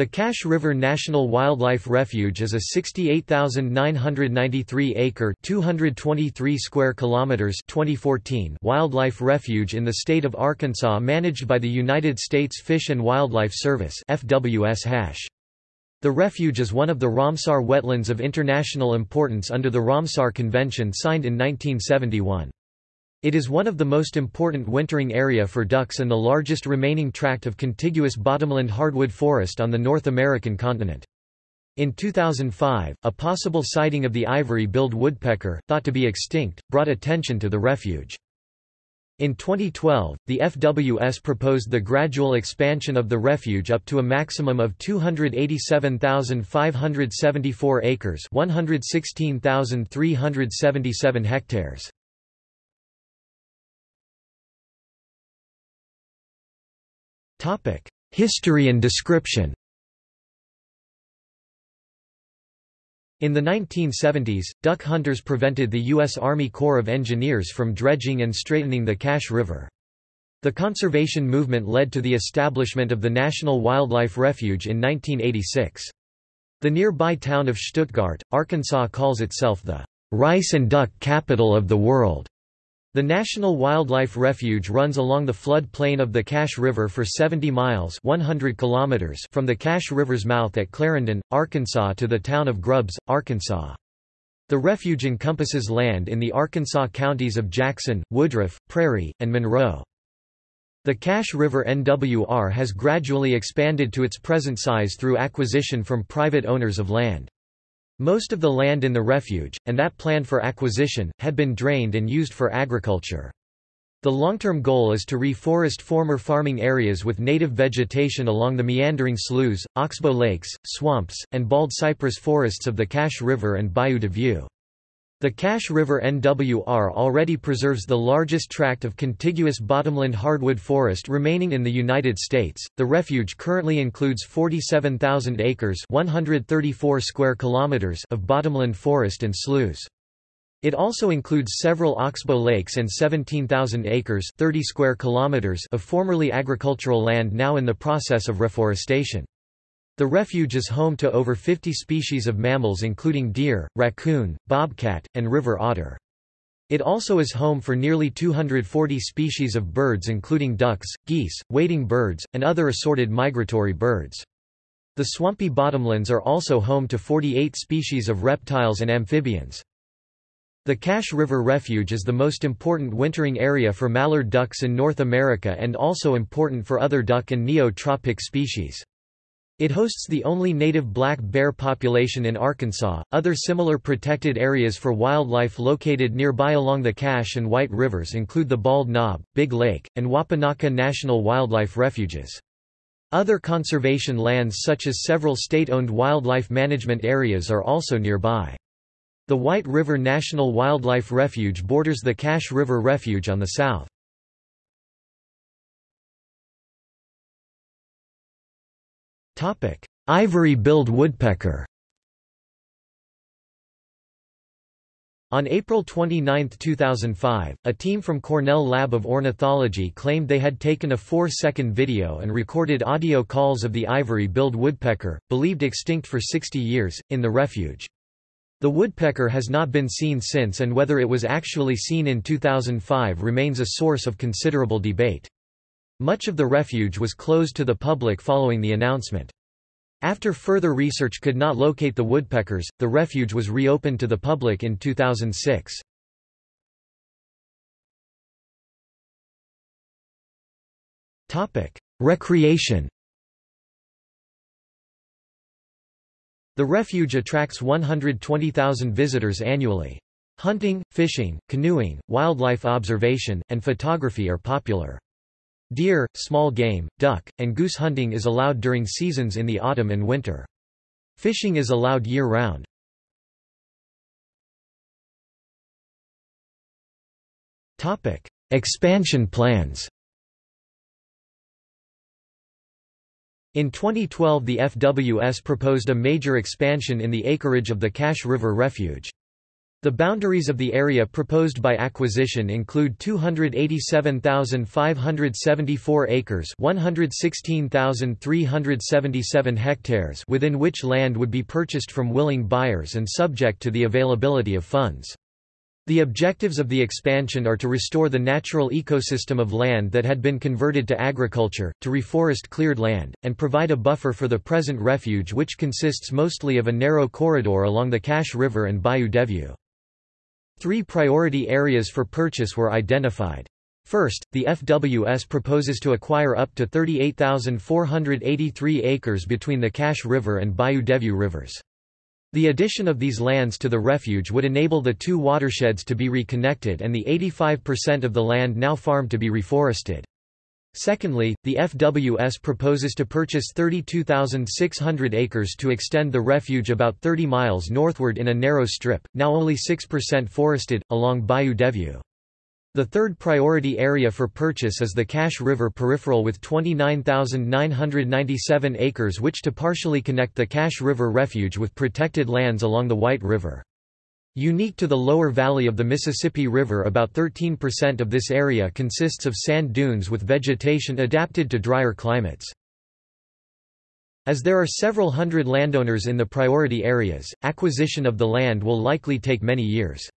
The Cache River National Wildlife Refuge is a 68,993-acre (223 square kilometers) 2014 wildlife refuge in the state of Arkansas managed by the United States Fish and Wildlife Service (FWS). The refuge is one of the Ramsar wetlands of international importance under the Ramsar Convention signed in 1971. It is one of the most important wintering area for ducks and the largest remaining tract of contiguous bottomland hardwood forest on the North American continent. In 2005, a possible sighting of the ivory-billed woodpecker, thought to be extinct, brought attention to the refuge. In 2012, the FWS proposed the gradual expansion of the refuge up to a maximum of 287,574 acres 116,377 hectares. History and description In the 1970s, duck hunters prevented the U.S. Army Corps of Engineers from dredging and straightening the Cache River. The conservation movement led to the establishment of the National Wildlife Refuge in 1986. The nearby town of Stuttgart, Arkansas calls itself the rice and duck capital of the world. The National Wildlife Refuge runs along the flood plain of the Cache River for 70 miles 100 kilometers from the Cache River's mouth at Clarendon, Arkansas to the town of Grubbs, Arkansas. The refuge encompasses land in the Arkansas counties of Jackson, Woodruff, Prairie, and Monroe. The Cache River NWR has gradually expanded to its present size through acquisition from private owners of land. Most of the land in the refuge, and that planned for acquisition, had been drained and used for agriculture. The long-term goal is to reforest former farming areas with native vegetation along the meandering sloughs, oxbow lakes, swamps, and bald cypress forests of the Cache River and Bayou de View. The Cache River NWR already preserves the largest tract of contiguous bottomland hardwood forest remaining in the United States. The refuge currently includes 47,000 acres, 134 square kilometers of bottomland forest and sloughs. It also includes several oxbow lakes and 17,000 acres, 30 square kilometers of formerly agricultural land now in the process of reforestation. The refuge is home to over 50 species of mammals including deer, raccoon, bobcat, and river otter. It also is home for nearly 240 species of birds including ducks, geese, wading birds, and other assorted migratory birds. The swampy bottomlands are also home to 48 species of reptiles and amphibians. The Cache River Refuge is the most important wintering area for mallard ducks in North America and also important for other duck and neotropic species. It hosts the only native black bear population in Arkansas. Other similar protected areas for wildlife located nearby along the Cache and White Rivers include the Bald Knob, Big Lake, and Wapanocca National Wildlife Refuges. Other conservation lands such as several state-owned wildlife management areas are also nearby. The White River National Wildlife Refuge borders the Cache River Refuge on the south. Ivory-billed woodpecker On April 29, 2005, a team from Cornell Lab of Ornithology claimed they had taken a four-second video and recorded audio calls of the ivory-billed woodpecker, believed extinct for 60 years, in the refuge. The woodpecker has not been seen since and whether it was actually seen in 2005 remains a source of considerable debate. Much of the refuge was closed to the public following the announcement. After further research could not locate the woodpeckers, the refuge was reopened to the public in 2006. Recreation The refuge attracts 120,000 visitors annually. Hunting, fishing, canoeing, wildlife observation, and photography are popular. Deer, small game, duck, and goose hunting is allowed during seasons in the autumn and winter. Fishing is allowed year-round. Expansion plans In 2012 the FWS proposed a major expansion in the acreage of the Cache River Refuge. The boundaries of the area proposed by acquisition include 287,574 acres 116,377 hectares within which land would be purchased from willing buyers and subject to the availability of funds. The objectives of the expansion are to restore the natural ecosystem of land that had been converted to agriculture, to reforest cleared land, and provide a buffer for the present refuge which consists mostly of a narrow corridor along the Cache River and Bayou de View. Three priority areas for purchase were identified. First, the FWS proposes to acquire up to 38,483 acres between the Cache River and Bayou de View rivers. The addition of these lands to the refuge would enable the two watersheds to be reconnected and the 85% of the land now farmed to be reforested. Secondly, the FWS proposes to purchase 32,600 acres to extend the refuge about 30 miles northward in a narrow strip, now only 6% forested, along Bayou de View. The third priority area for purchase is the Cache River peripheral with 29,997 acres which to partially connect the Cache River refuge with protected lands along the White River. Unique to the lower valley of the Mississippi River about 13% of this area consists of sand dunes with vegetation adapted to drier climates. As there are several hundred landowners in the priority areas, acquisition of the land will likely take many years.